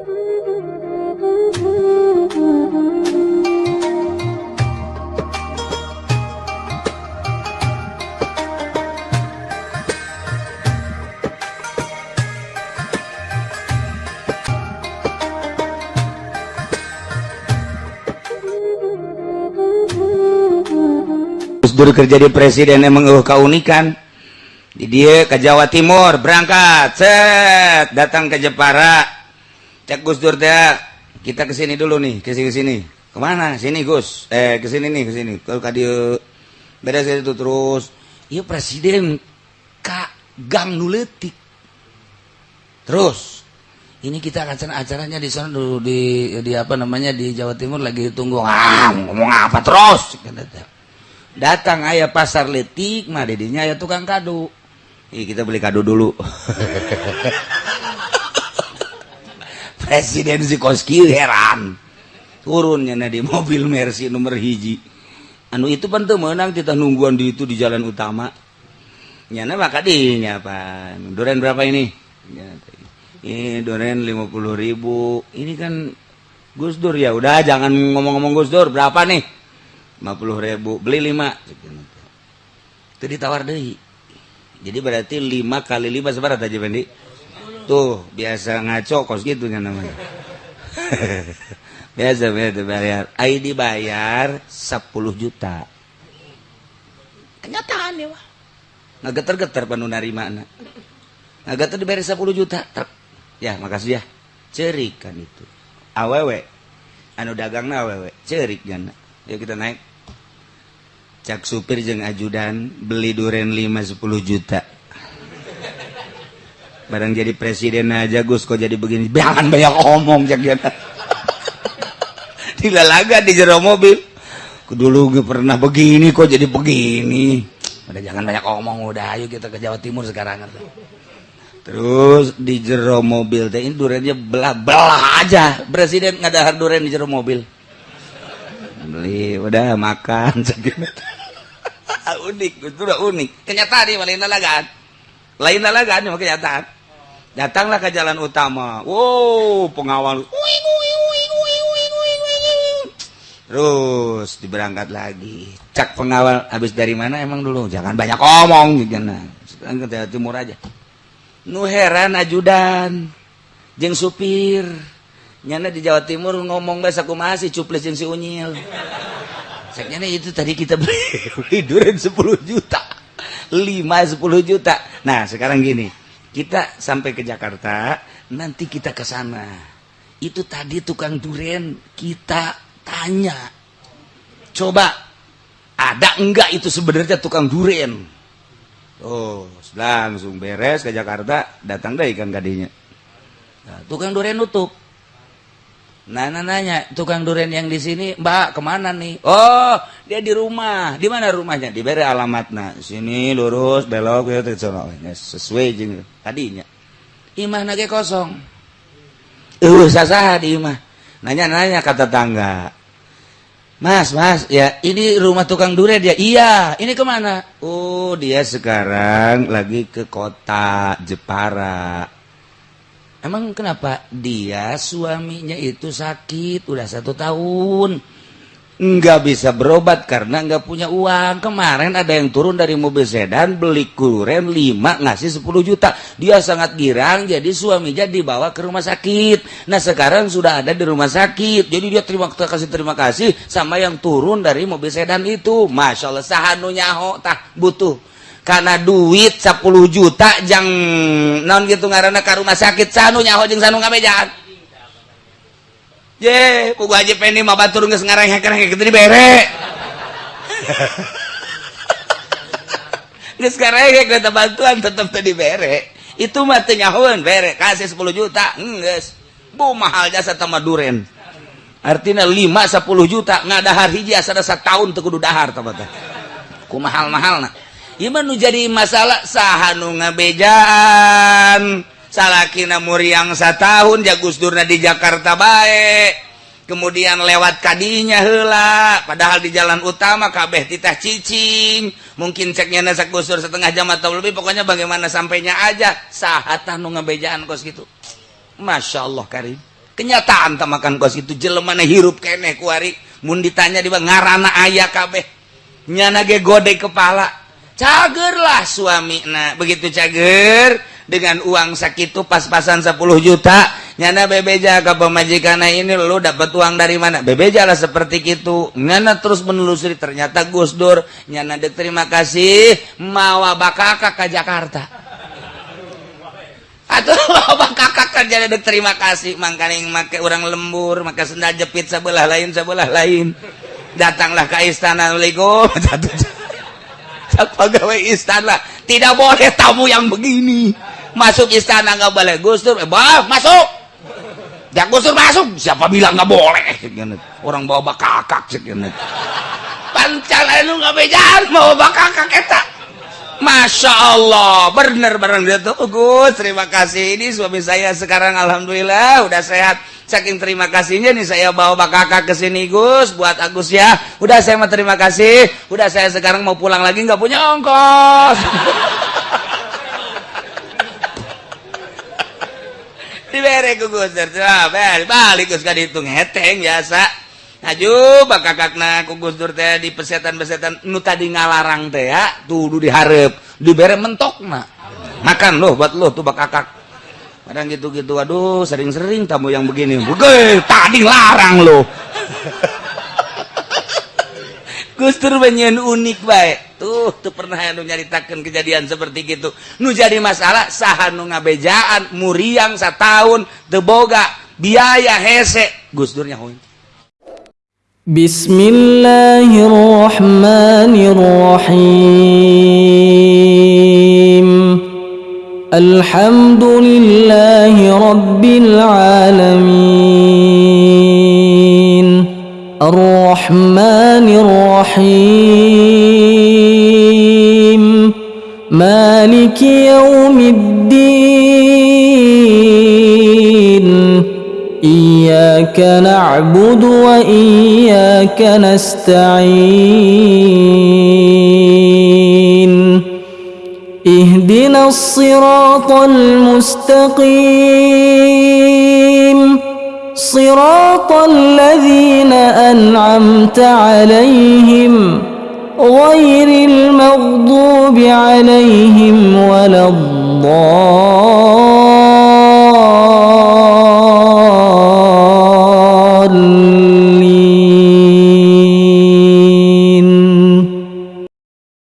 Gus kerja di presiden emang uh kaunikan. Di dia ke Jawa Timur berangkat. Set datang ke Jepara cek Gus Dur teh kita ke sini dulu nih ke sini ke sini ke mana? Sini Gus. Eh ke sini nih ke sini kalau kadio beres itu terus. Iya presiden kak gang nuletik. Terus ini kita akan acaranya di sana dulu di di apa namanya di Jawa Timur lagi tunggu. Ah ngomong apa terus? Datang ayah pasar letik mah dedinya ayah tukang kado. Ih, kita beli kado dulu Presidensi koski heran. Turunnya nah di mobil Mercy nomor hiji. Anu itu pan menang kita nungguan di itu di jalan utama. Nyana maka dinya pan. Duren berapa ini? Ini eh, duren lima puluh ribu. Ini kan Gus Dur ya. Udah jangan ngomong-ngomong Gus Dur. Berapa nih? lima puluh ribu. Beli 5 itu ditawar deh jadi berarti 5 kali 5 sebarat aja Bendi tuh biasa ngaco kos gitu kan namanya. Biasa biasa bayar. ID bayar 10 juta. Kenyataan ya wah nggak penuh narima anak nggak geter dibayar 10 juta ya makasih ya. Cerik kan itu awewe anu dagang na awewe cerik kan yuk kita naik. Cak supir jeng ajudan beli duren 5 10 juta barang jadi presiden aja Gus kok jadi begini? Jangan banyak omong cak dia dilalaga di jero mobil. Dulu pernah begini kok jadi begini? Udah jangan banyak omong udah. Ayo kita ke Jawa Timur sekarang. Terus di jero mobil teh ini durennya belah belah aja. Presiden ngadahar duren di jero mobil. Beli udah makan unik itu udah unik. Kenyataan nih lain lalagaan lain lalagaan cuma kenyataan datanglah ke jalan utama. Wow pengawal. Terus diberangkat lagi. Cak pengawal habis dari mana emang dulu? Jangan banyak omong gitu nah ke timur aja. Nu heran ajudan. Jeng supir. Nyana di Jawa Timur ngomong bahasa aku masih cuples yang si unyil. Seknya itu tadi kita beli durian 10 juta. 5 10 juta. Nah sekarang gini kita sampai ke Jakarta nanti kita ke sana. Itu tadi tukang durian kita tanya. Coba ada enggak itu sebenarnya tukang durian oh langsung beres ke Jakarta datang deh ikan kadinya nah, tukang durian nutup Nana nanya, tukang durian yang di sini, Mbak, ke mana nih? Oh, dia di rumah. Di mana rumahnya? Diberi alamatnya. Sini lurus, belok, ya, sesuai jeng. Tadinya. Imah nage kosong. Uh, sasah di imah. Nanya-nanya kata tangga. Mas, mas, ya ini rumah tukang durian dia. Iya, ini ke mana? Oh, dia sekarang lagi ke kota Jepara Emang kenapa dia suaminya itu sakit? Udah satu tahun. Nggak bisa berobat karena nggak punya uang. Kemarin ada yang turun dari mobil sedan beli kuren 5 ngasih 10 juta. Dia sangat girang jadi suaminya dibawa ke rumah sakit. Nah sekarang sudah ada di rumah sakit. Jadi dia terima kasih terima kasih sama yang turun dari mobil sedan itu. Masya Allah sahanunya ho tah butuh karena duit 10 juta jang non gitu ngaranna ke rumah sakit sanu nyaho jeung sanu kabejan ye ku aja peni mah batur geus ngarang heker gitu dibere geus karek eta bantuan tetep teu dibere itu mah teu bere kasih 10 juta hmm, nges bu mahal jasa sama duren. Artinya 5 10 juta ngadahar hiji asa dasa tahun teu kudu dahar tamata ku mahal-mahal nak nu jadi masalah sahhanu ngabejaan. Salahkin yang satu tahun jagus Durna di Jakarta baik kemudian lewat kadinya hela padahal di jalan utama kabeh titah cicing. Mungkin ceknya nasa gusur setengah jam atau lebih pokoknya bagaimana sampainya aja. Saat tanu ngebejaan kos gitu. Masya Allah Karim. Kenyataan tak makan kos itu jele mana hirup kene kuari mun ditanya di ngarana ayah kabeh. Nyana ge gode kepala cager lah suami nah begitu cager dengan uang sakit pas-pasan 10 juta nyana bebeja ke pemajikan ini lu dapat uang dari mana? Bebeja lah seperti itu nyana terus menelusuri ternyata Gus Dur nyana dek terima kasih mawa bakaka ke Jakarta. Atau kakak kerja dek terima kasih makanya make orang lembur maka sendal jepit sebelah lain sebelah lain. Datanglah ke istana Assalamualaikum otak pegawai istana. Tidak boleh tamu yang begini. Masuk istana nggak boleh. Gus Dur eh, bah, masuk. Ya Gus Dur masuk. Siapa bilang nggak boleh? Orang bawa bakakak sekena pancal anu nggak bejalan bawa bakakak eta Masya Allah. Bener bener gitu Gus terima kasih. Ini suami saya sekarang Alhamdulillah udah sehat. Saking terima kasihnya nih saya bawa kakak ke sini Gus buat Agus ya. Udah saya mau terima kasih. Udah saya sekarang mau pulang lagi nggak punya ongkos. Diberi ku Gus balik Gus gak dihitung. Heteng biasa Aju bak kakakna kugus dur teh di pesetan-pesetan nu tadi ngalarang teh ya tuh diharap dibere mentok na makan loh buat lo tuh kakak. Kadang gitu-gitu aduh sering-sering tamu yang begini. Bukan tadi larang lo Gus Dur banyak unik baik tuh tuh pernah nu nyaritakan kejadian seperti gitu. Nu jadi masalah saha nu ngabejaan muriang setahun teboga biaya hese. Gus Dur nyahoin بسم الله الرحمن الرحيم الحمد لله رب العالمين الرحمن الرحيم مالك يوم الدين إياك نعبد وإياك نستعين. اهدنا الصراط المستقيم. صراط الذين أنعمت عليهم. غير المغضوب عليهم ولا الضالين.